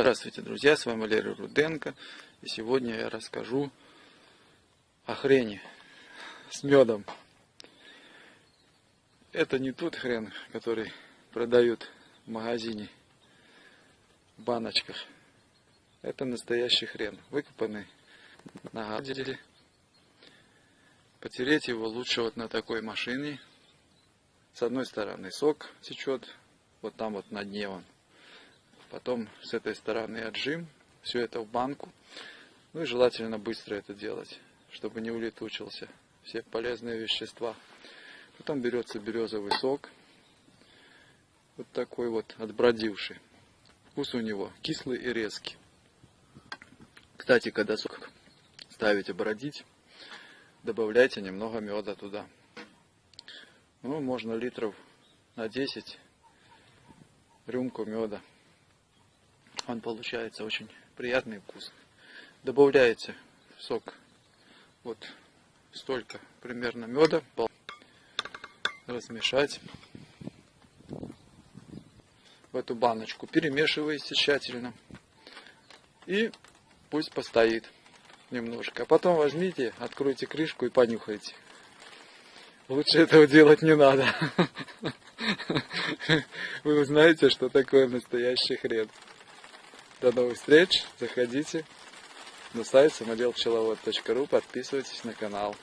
Здравствуйте, друзья, с вами Валерий Руденко. И сегодня я расскажу о хрени с медом. Это не тот хрен, который продают в магазине в баночках. Это настоящий хрен, выкопанный на гаделе. Потереть его лучше вот на такой машине. С одной стороны сок течет, вот там вот на дне он Потом с этой стороны отжим. Все это в банку. Ну и желательно быстро это делать, чтобы не улетучился все полезные вещества. Потом берется березовый сок. Вот такой вот отбродивший. Вкус у него кислый и резкий. Кстати, когда сок ставите бродить, добавляйте немного меда туда. Ну, можно литров на 10 рюмку меда он получается очень приятный и вкусный. Добавляете в сок вот столько примерно меда, размешать в эту баночку, перемешиваете тщательно и пусть постоит немножко. А потом возьмите, откройте крышку и понюхайте. Лучше этого делать не надо. Вы узнаете, что такое настоящий хрен. До новых встреч. Заходите на сайт самоделпчеловод.ру, подписывайтесь на канал.